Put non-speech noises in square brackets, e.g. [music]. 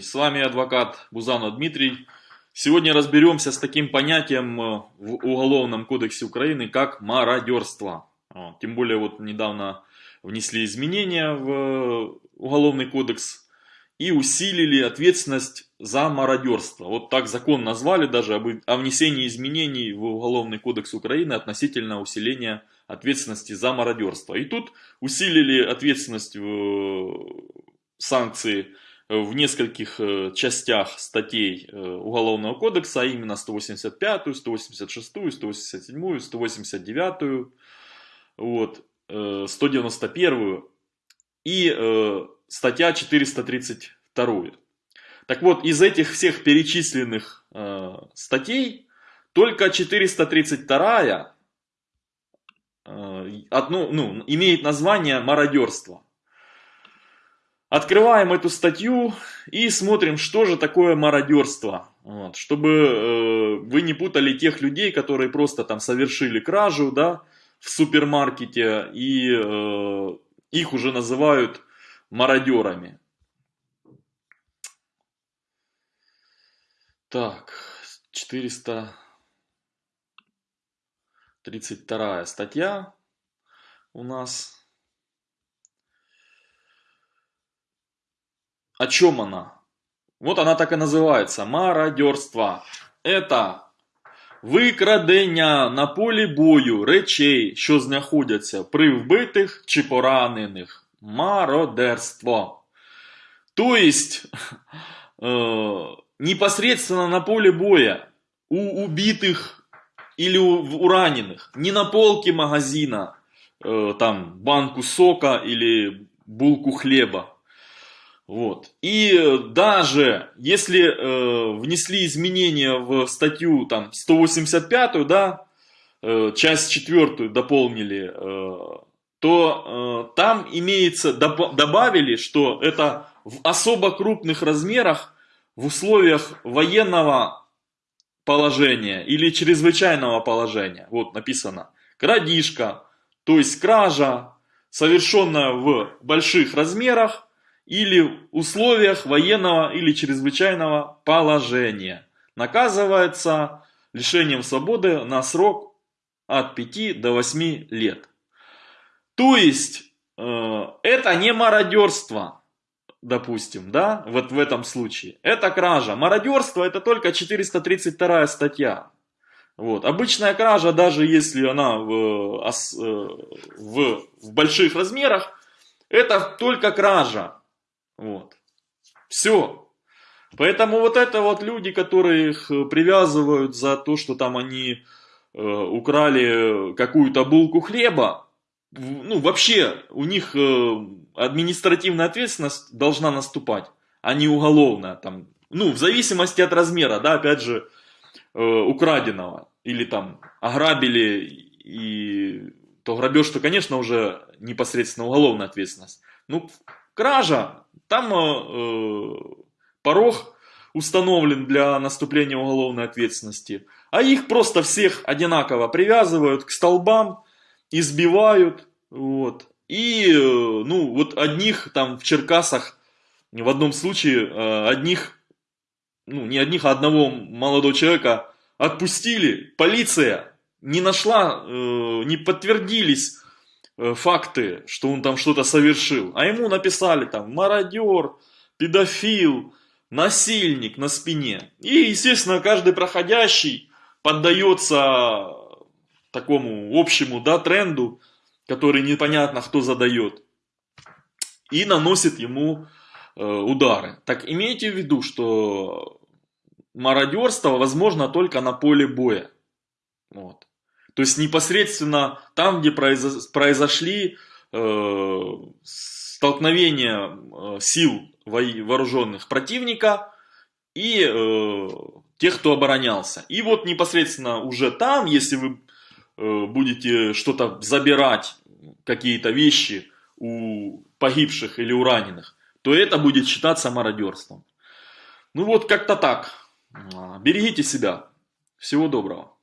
с вами адвокат Бузанов Дмитрий. Сегодня разберемся с таким понятием э, в Уголовном кодексе Украины, как мародерство. Тем более вот недавно внесли изменения в Уголовный кодекс и усилили ответственность за мародерство. Вот так закон назвали даже о внесении изменений в Уголовный кодекс Украины относительно усиления ответственности за мародерство. И тут усилили ответственность в санкции в нескольких э, частях статей э, Уголовного кодекса, а именно 185, 186, 187, 189, вот, 191 э, и статья 432. Так вот, из этих всех перечисленных статей только 432 одну, ну, имеет название мародерство. Открываем эту статью и смотрим, что же такое мародерство. Вот, чтобы э, вы не путали тех людей, которые просто там совершили кражу да, в супермаркете и э, их уже называют мародерами. Так, 432 статья у нас. О чем она? Вот она так и называется. Мародерство. Это викрадення на полі бою речей, що знаходяться при вбитих чи поранених. Мародерство. То есть, [laughs] э, непосредственно на поле боя у убитых или у, у раненых, не на полке магазина, э, там банку сока или булку хлеба, вот. И даже если э, внесли изменения в статью там, 185, да, э, часть 4 дополнили, э, то э, там имеется, доб добавили, что это в особо крупных размерах в условиях военного положения или чрезвычайного положения. Вот написано крадишка, то есть кража, совершенная в больших размерах, или условиях военного или чрезвычайного положения. Наказывается лишением свободы на срок от 5 до 8 лет. То есть, э, это не мародерство, допустим, да, вот в этом случае. Это кража. Мародерство это только 432 статья. Вот. Обычная кража, даже если она в, э, в, в больших размерах, это только кража. Вот. Все. Поэтому вот это вот люди, которые их э, привязывают за то, что там они э, украли какую-то булку хлеба, ну вообще у них э, административная ответственность должна наступать, а не уголовная. Там, ну в зависимости от размера, да, опять же, э, украденного. Или там ограбили и то грабеж, то конечно уже непосредственно уголовная ответственность. Ну кража, там э, порог установлен для наступления уголовной ответственности, а их просто всех одинаково привязывают к столбам, избивают, вот. И, э, ну, вот одних там в Черкасах, в одном случае, э, одних, ну, не одних, а одного молодого человека отпустили, полиция не нашла, э, не подтвердились Э, факты, что он там что-то совершил, а ему написали там мародер, педофил, насильник на спине. И, естественно, каждый проходящий поддается такому общему да, тренду, который непонятно кто задает, и наносит ему э, удары. Так имейте в виду, что мародерство возможно только на поле боя. Вот. То есть непосредственно там, где произошли э, столкновения э, сил вооруженных противника и э, тех, кто оборонялся. И вот непосредственно уже там, если вы э, будете что-то забирать, какие-то вещи у погибших или у раненых, то это будет считаться мародерством. Ну вот как-то так. Берегите себя. Всего доброго.